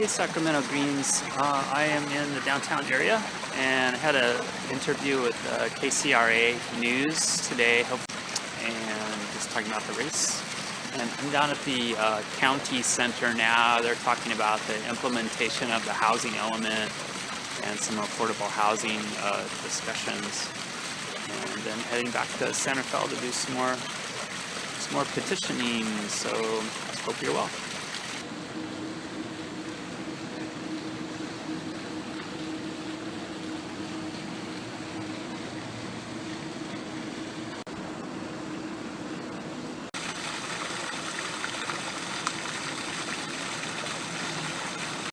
Hey, Sacramento Greens. Uh, I am in the downtown area and I had an interview with uh, KCRA News today and just talking about the race. And I'm down at the uh, county center now. They're talking about the implementation of the housing element and some affordable housing uh, discussions. And then heading back to Santa Fe to do some more, some more petitioning. So hope you're well.